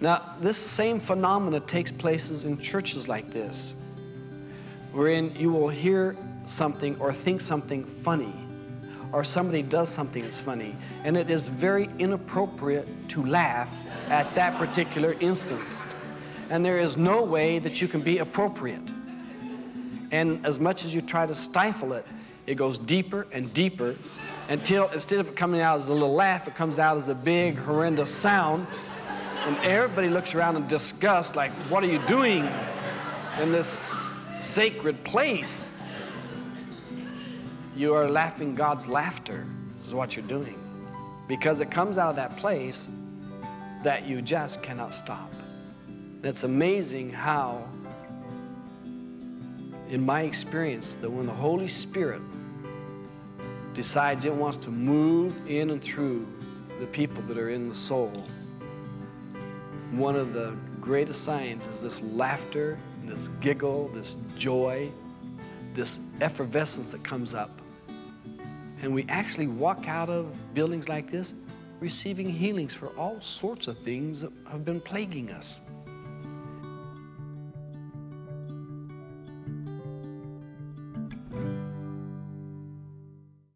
Now, this same phenomena takes places in churches like this, wherein you will hear something or think something funny, or somebody does something that's funny, and it is very inappropriate to laugh at that particular instance. And there is no way that you can be appropriate. And as much as you try to stifle it, it goes deeper and deeper until instead of it coming out as a little laugh, it comes out as a big, horrendous sound. And everybody looks around in disgust, like, what are you doing in this sacred place? You are laughing God's laughter, is what you're doing. Because it comes out of that place that you just cannot stop. It's amazing how, in my experience, that when the Holy Spirit decides it wants to move in and through the people that are in the soul, one of the greatest signs is this laughter, this giggle, this joy, this effervescence that comes up. And we actually walk out of buildings like this receiving healings for all sorts of things that have been plaguing us.